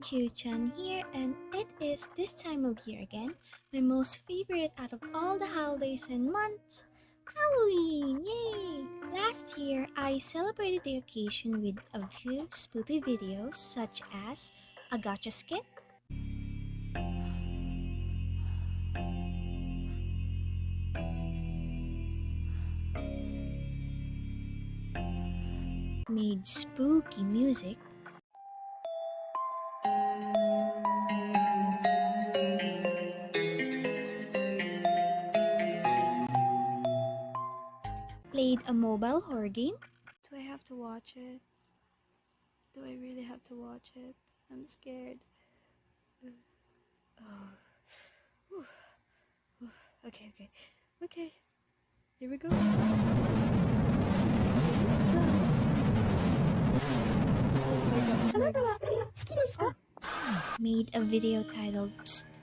Q-chan here and it is this time of year again, my most favorite out of all the holidays and months, Halloween! Yay! Last year, I celebrated the occasion with a few spoopy videos such as a Gacha skit, made spooky music, played a mobile horror game. Do I have to watch it? Do I really have to watch it? I'm scared. Oh. Okay, okay. Okay. Here we go. Oh. Made a video titled Psst.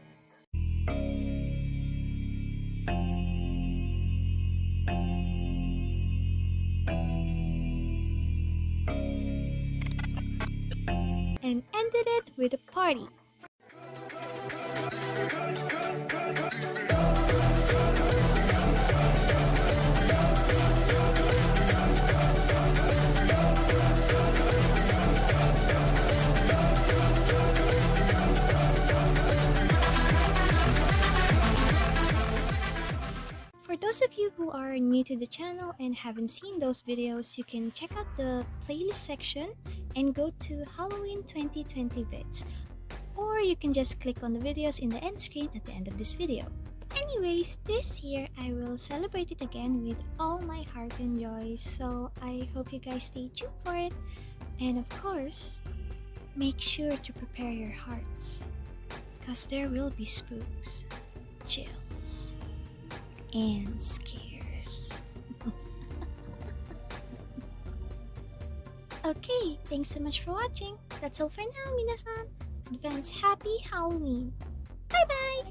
And ended it with a party. Those of you who are new to the channel and haven't seen those videos, you can check out the playlist section and go to Halloween 2020 bits. Or you can just click on the videos in the end screen at the end of this video. Anyways, this year I will celebrate it again with all my heart and joy, so I hope you guys stay tuned for it. And of course, make sure to prepare your hearts, because there will be spooks, chills, and scares. okay, thanks so much for watching. That's all for now, minasan. Advance happy Halloween. Bye bye!